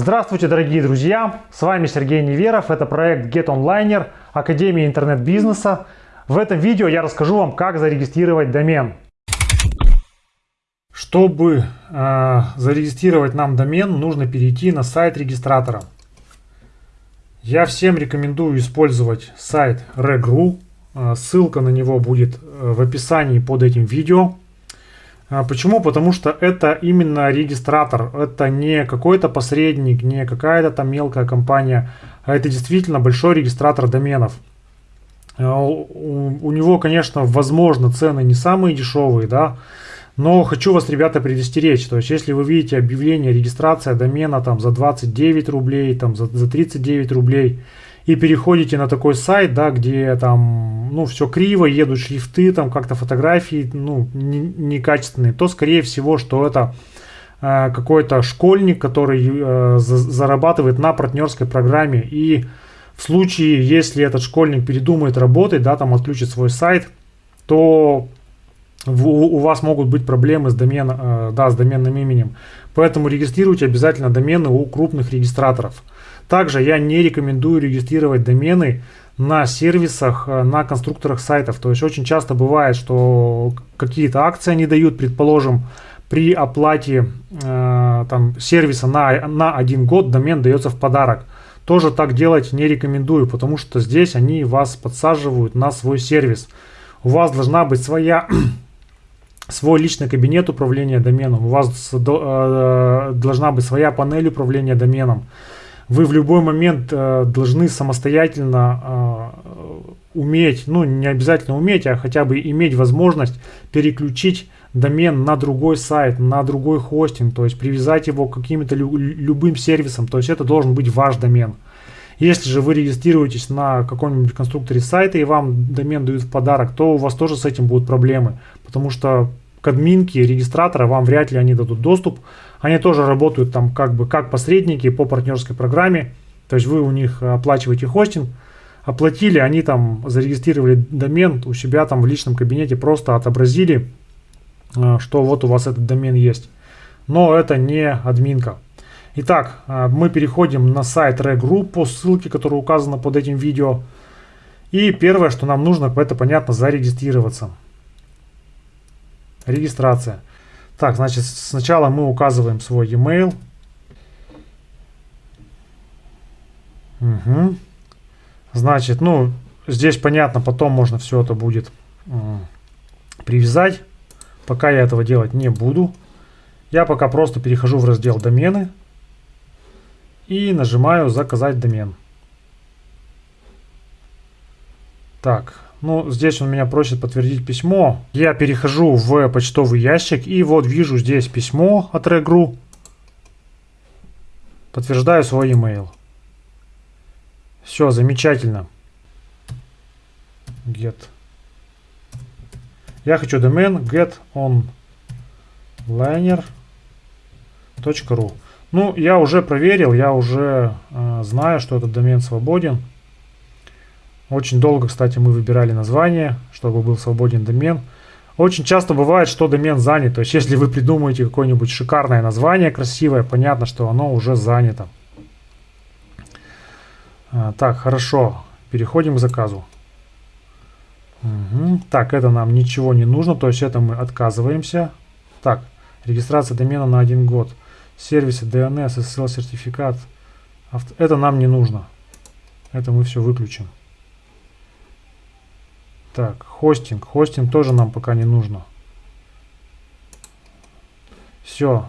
Здравствуйте, дорогие друзья! С вами Сергей Неверов. Это проект GetOnliner, Академия интернет-бизнеса. В этом видео я расскажу вам, как зарегистрировать домен. Чтобы э, зарегистрировать нам домен, нужно перейти на сайт регистратора. Я всем рекомендую использовать сайт Reg.ru. Э, ссылка на него будет э, в описании под этим видео. А почему? Потому что это именно регистратор, это не какой-то посредник, не какая-то там мелкая компания, а это действительно большой регистратор доменов. А у него, конечно, возможно, цены не самые дешевые, да, но хочу вас, ребята, предостеречь. То есть, если вы видите объявление регистрация домена там за 29 рублей, там за, за 39 рублей, и переходите на такой сайт, да, где там, ну, все криво, едут шрифты, там как-то фотографии, ну, некачественные, не то, скорее всего, что это э, какой-то школьник, который э, за, зарабатывает на партнерской программе. И в случае, если этот школьник передумает работать, да, там отключит свой сайт, то у вас могут быть проблемы с, домен, э, да, с доменным именем. Поэтому регистрируйте обязательно домены у крупных регистраторов. Также я не рекомендую регистрировать домены на сервисах, э, на конструкторах сайтов. То есть очень часто бывает, что какие-то акции они дают, предположим, при оплате э, там, сервиса на, на один год домен дается в подарок. Тоже так делать не рекомендую, потому что здесь они вас подсаживают на свой сервис. У вас должна быть своя свой личный кабинет управления доменом, у вас э, должна быть своя панель управления доменом вы в любой момент э, должны самостоятельно э, уметь, ну не обязательно уметь, а хотя бы иметь возможность переключить домен на другой сайт, на другой хостинг, то есть привязать его к каким-то лю любым сервисам, то есть это должен быть ваш домен. Если же вы регистрируетесь на каком-нибудь конструкторе сайта и вам домен дают в подарок, то у вас тоже с этим будут проблемы, потому что к админке регистратора вам вряд ли они дадут доступ. Они тоже работают там как бы как посредники по партнерской программе. То есть вы у них оплачиваете хостинг, оплатили, они там зарегистрировали домен у себя там в личном кабинете, просто отобразили, э, что вот у вас этот домен есть. Но это не админка. Итак, э, мы переходим на сайт Regroup по ссылке, которая указана под этим видео. И первое, что нам нужно, это понятно зарегистрироваться. Регистрация. Так, значит, сначала мы указываем свой e-mail. Угу. Значит, ну, здесь понятно, потом можно все это будет привязать. Пока я этого делать не буду. Я пока просто перехожу в раздел домены и нажимаю заказать домен. Так, ну, здесь он меня просит подтвердить письмо. Я перехожу в почтовый ящик и вот вижу здесь письмо от Regru. Подтверждаю свой email. Все, замечательно. Get. Я хочу домен getonliner.ru Ну, я уже проверил, я уже э, знаю, что этот домен свободен. Очень долго, кстати, мы выбирали название, чтобы был свободен домен. Очень часто бывает, что домен занят. То есть, если вы придумаете какое-нибудь шикарное название, красивое, понятно, что оно уже занято. А, так, хорошо. Переходим к заказу. Угу. Так, это нам ничего не нужно, то есть это мы отказываемся. Так, регистрация домена на один год. Сервисы DNS, SSL сертификат. Это нам не нужно. Это мы все выключим. Так, хостинг. Хостинг тоже нам пока не нужно. Все.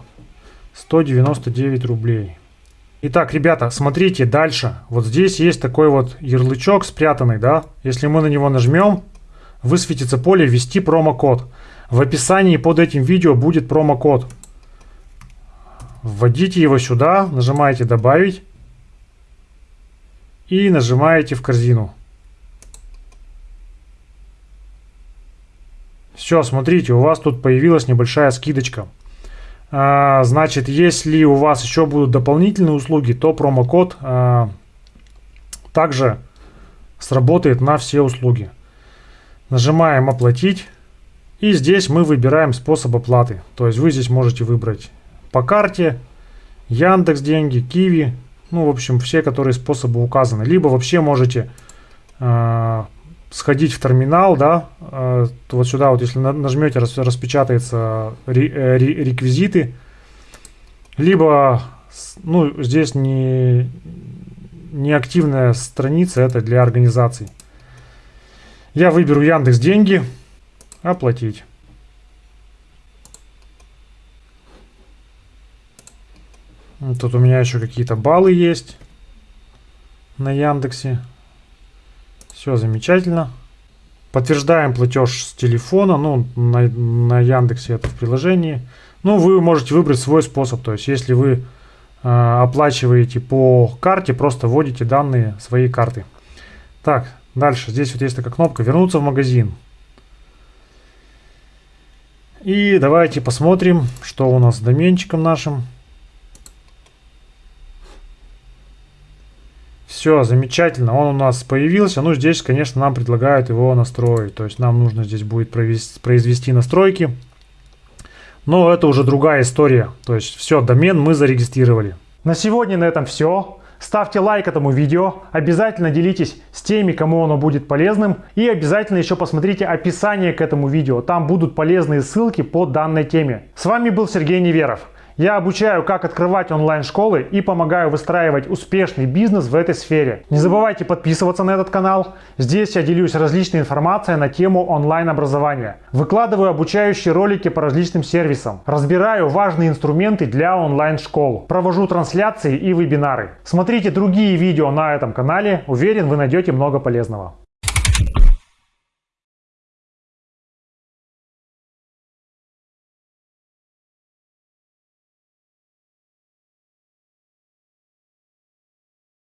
199 рублей. Итак, ребята, смотрите дальше. Вот здесь есть такой вот ярлычок спрятанный, да? Если мы на него нажмем, высветится поле «Ввести промокод». В описании под этим видео будет промокод. Вводите его сюда, нажимаете «Добавить» и нажимаете «В корзину». Все, смотрите, у вас тут появилась небольшая скидочка. А, значит, если у вас еще будут дополнительные услуги, то промокод а, также сработает на все услуги. Нажимаем «Оплатить». И здесь мы выбираем способ оплаты. То есть вы здесь можете выбрать по карте Яндекс деньги, Киви, ну, в общем, все, которые способы указаны. Либо вообще можете э, сходить в терминал, да, э, вот сюда вот, если нажмете, рас, распечатается э, реквизиты, либо, ну, здесь не, не активная страница, это для организаций. Я выберу Яндекс Деньги, оплатить. Тут у меня еще какие-то баллы есть на Яндексе. Все замечательно. Подтверждаем платеж с телефона, ну, на, на Яндексе это в приложении. Ну, вы можете выбрать свой способ. То есть, если вы э, оплачиваете по карте, просто вводите данные своей карты. Так, дальше. Здесь вот есть такая кнопка «Вернуться в магазин». И давайте посмотрим, что у нас с доменчиком нашим. Все, замечательно, он у нас появился. Ну, здесь, конечно, нам предлагают его настроить. То есть нам нужно здесь будет провести, произвести настройки. Но это уже другая история. То есть все, домен мы зарегистрировали. На сегодня на этом все. Ставьте лайк этому видео, обязательно делитесь с теми, кому оно будет полезным. И обязательно еще посмотрите описание к этому видео. Там будут полезные ссылки по данной теме. С вами был Сергей Неверов. Я обучаю, как открывать онлайн-школы и помогаю выстраивать успешный бизнес в этой сфере. Не забывайте подписываться на этот канал. Здесь я делюсь различной информацией на тему онлайн-образования. Выкладываю обучающие ролики по различным сервисам. Разбираю важные инструменты для онлайн-школ. Провожу трансляции и вебинары. Смотрите другие видео на этом канале. Уверен, вы найдете много полезного.